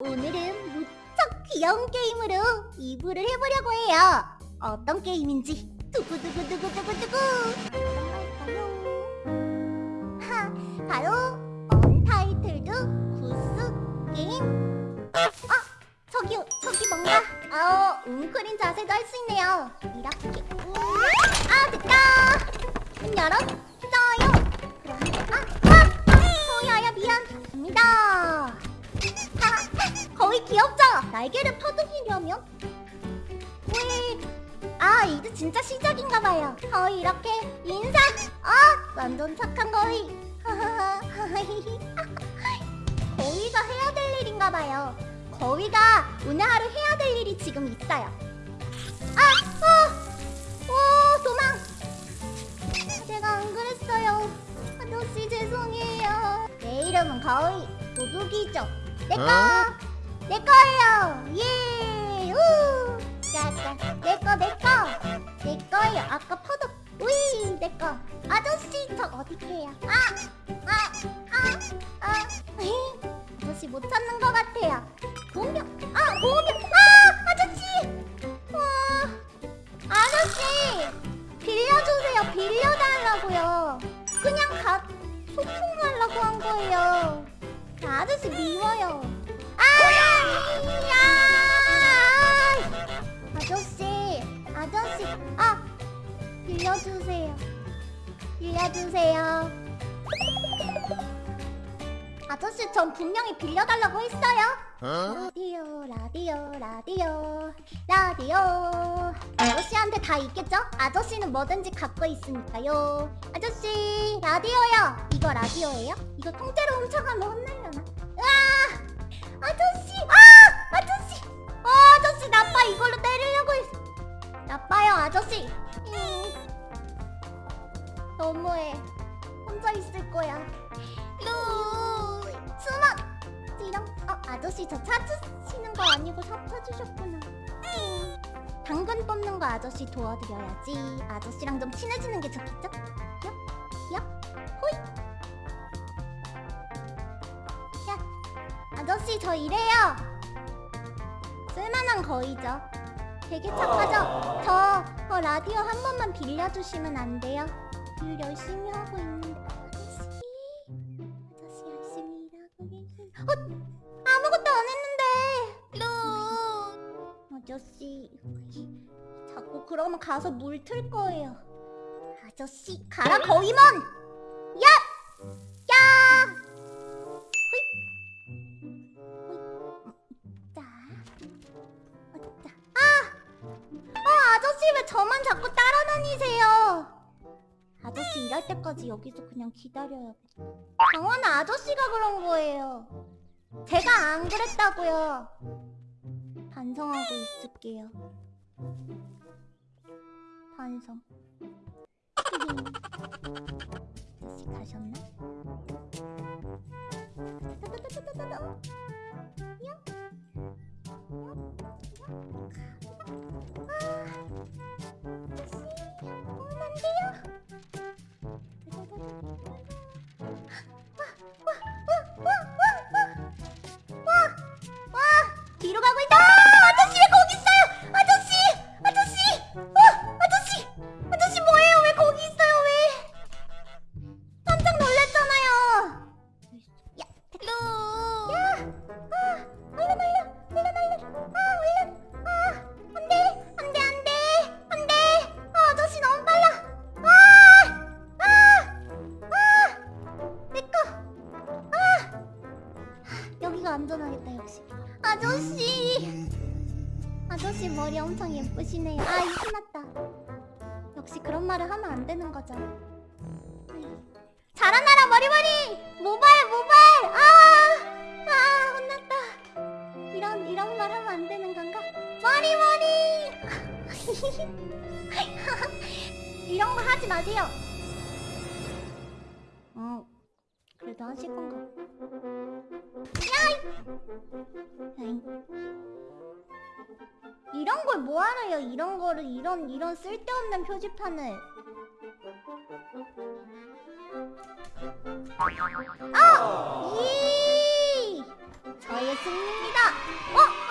오늘은 무척 귀여운 게임으로 이부를 해보려고 해요. 어떤 게임인지 두구두구두구두구두구 할까요? 하, 바로 언타이틀드 구스 게임. 아, 저기 저기 뭔가 아, 웅크린 자세도 할 수 있네요. 이렇게. 음, 아, 됐다. 문 열었어 하, 거의 귀엽죠? 날개를 퍼득이려면? 왜? 아 이제 진짜 시작인가봐요 거의 이렇게 인사 아 완전 착한 거의 거위가 해야 될 일인가봐요 거위가 오늘 하루 해야 될 일이 지금 있어요 아! 어! 오 도망 제가 안 그랬어요 아저씨 죄송해요 내 이름은 거위 도둑이죠 내꺼 내 거예요. 예. 우! 짜잔 내꺼 내꺼 내 거예요. 아까 퍼덕 우이 내꺼 아저씨 저 어디 계요? 아 아 아 아 아저씨 못 찾는 것 같아요. 보명 아 보명 아 아저씨. 와 아저씨. 빌려주세요. 빌려달라고요. 그냥 가 소통하려고 한 거예요. 나 아저씨 미워요 아! 아저씨, 아저씨, 아! 빌려주세요. 빌려주세요. 아저씨, 전 분명히 빌려달라고 했어요. 라디오, 라디오, 라디오, 라디오. 아저씨한테 다 있겠죠? 아저씨는 뭐든지 갖고 있으니까요. 아저씨, 라디오요. 이거 라디오예요? 이거 통째로 훔쳐가면 혼날려나? 으아! 아저씨! 아! 아저씨! 어, 아저씨 나빠 이걸로 때리려고 했어. 나빠요 아저씨. 음. 너무해. 혼자 있을 거야. 루 숨어. 찌렁. 어 아저씨 저 찾으시는 거 아니고 사 찾으셨구나. 음. 당근 뽑는 거 아저씨 도와드려야지. 아저씨랑 좀 친해지는 게 좋겠죠? 얍, 아저씨 저 이래요. 쓸만한 거이죠. 되게 착하죠? 저, 저 라디오 한 번만 빌려주시면 안 돼요? 일 열심히 하고 있는데 아저씨 아저씨 열심히 일하고 계신 어? 아무것도 안 했는데 루 아저씨 자꾸 그러면 가서 물 틀 거예요 아저씨 가라 거위먼 야! 저만 자꾸 따라다니세요? 아저씨 일할 때까지 여기서 그냥 기다려야겠다. 강원은 아저씨가 그런 거예요. 제가 안 그랬다고요. 반성하고 있을게요. 반성. 아저씨 가셨나? 아저씨, 아저씨 머리 엄청 예쁘시네요. 아, 이 신났다. 역시 그런 말을 하면 안 되는 거죠. 자라나라 머리머리! 모발 모발! 아! 아 혼났다. 이런 이런 말 하면 안 되는 건가? 머리머리! 이런 거 하지 마세요. 어 그래도 하실 건가? 이런 걸 뭐하러요? 이런 거를 이런 이런 쓸데없는 표지판을. 아! 이! 저의 승리입니다. 어,